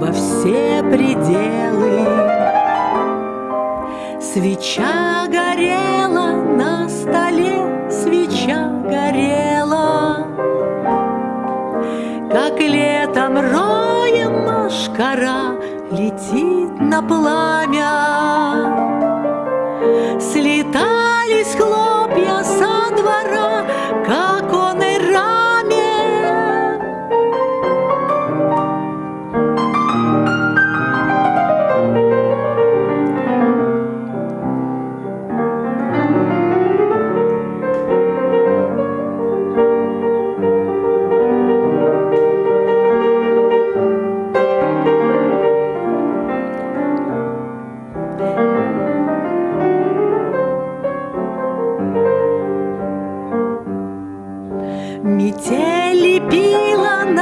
во все пределы. Свеча горела на столе, свеча горела, Как летом роем машкара летит на пламя.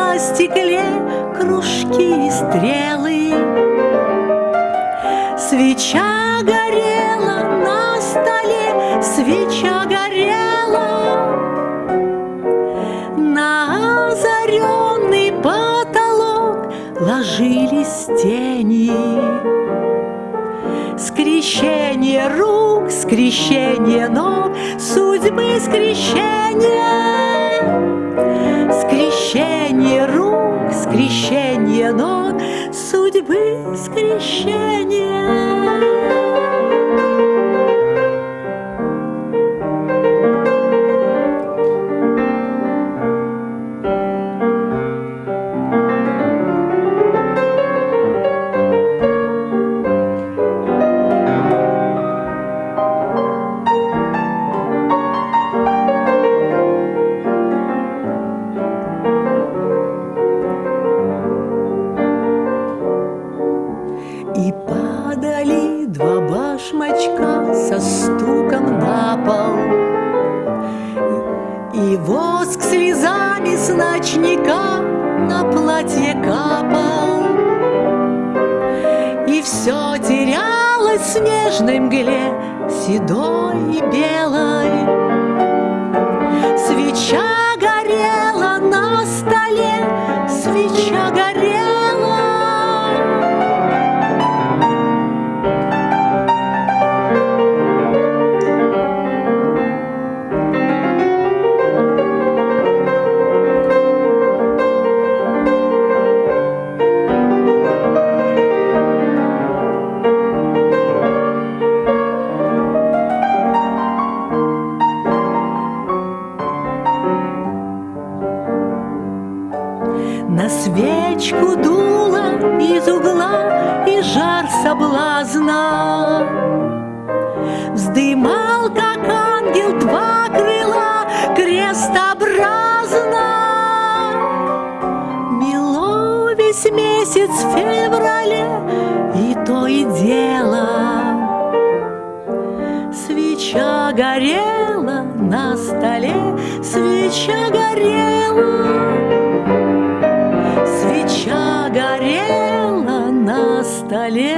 На стекле кружки и стрелы. Свеча горела на столе, свеча горела. На озаренный потолок ложились тени. Скрещение рук, скрещение ног, судьбы скрещение. Падали два башмачка со стуком на пол. И воск слезами с ночника на платье капал. И все терялось в снежной мгле, седой и белой. Свеча свечку дуло из угла и жар соблазна. Вздымал, как ангел, два крыла крестообразно. Мело весь месяц в феврале и то и дело. Свеча горела на столе, свеча горела столе,